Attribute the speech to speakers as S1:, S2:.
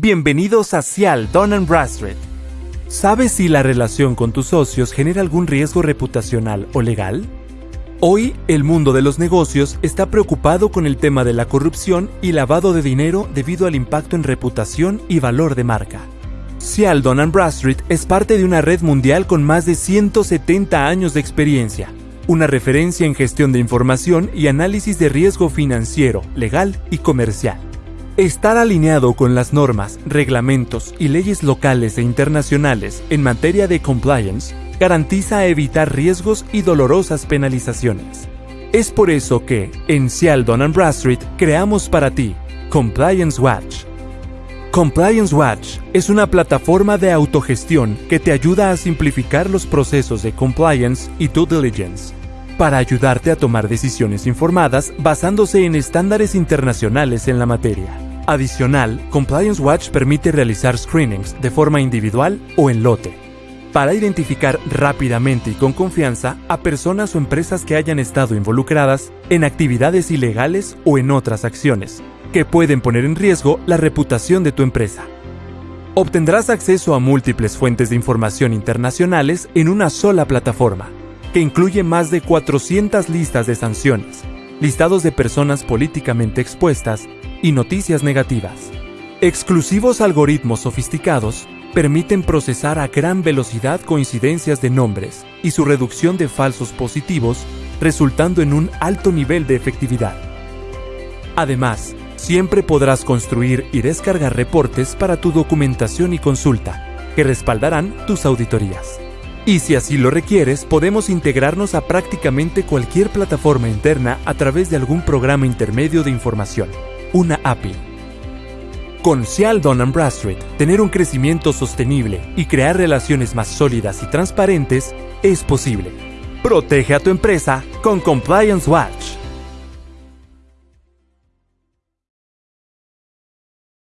S1: Bienvenidos a Cial Don Bradstreet. ¿Sabes si la relación con tus socios genera algún riesgo reputacional o legal? Hoy, el mundo de los negocios está preocupado con el tema de la corrupción y lavado de dinero debido al impacto en reputación y valor de marca. Cial Don Bradstreet es parte de una red mundial con más de 170 años de experiencia, una referencia en gestión de información y análisis de riesgo financiero, legal y comercial. Estar alineado con las normas, reglamentos y leyes locales e internacionales en materia de compliance garantiza evitar riesgos y dolorosas penalizaciones. Es por eso que, en Cialdon Bradstreet, creamos para ti Compliance Watch. Compliance Watch es una plataforma de autogestión que te ayuda a simplificar los procesos de compliance y due diligence para ayudarte a tomar decisiones informadas basándose en estándares internacionales en la materia. Adicional, Compliance Watch permite realizar screenings de forma individual o en lote, para identificar rápidamente y con confianza a personas o empresas que hayan estado involucradas en actividades ilegales o en otras acciones, que pueden poner en riesgo la reputación de tu empresa. Obtendrás acceso a múltiples fuentes de información internacionales en una sola plataforma, que incluye más de 400 listas de sanciones, listados de personas políticamente expuestas y noticias negativas. Exclusivos algoritmos sofisticados permiten procesar a gran velocidad coincidencias de nombres y su reducción de falsos positivos, resultando en un alto nivel de efectividad. Además, siempre podrás construir y descargar reportes para tu documentación y consulta, que respaldarán tus auditorías. Y si así lo requieres, podemos integrarnos a prácticamente cualquier plataforma interna a través de algún programa intermedio de información una API. Con Cialdon Bradstreet, tener un crecimiento sostenible y crear relaciones más sólidas y transparentes es posible. Protege a tu empresa con Compliance Watch.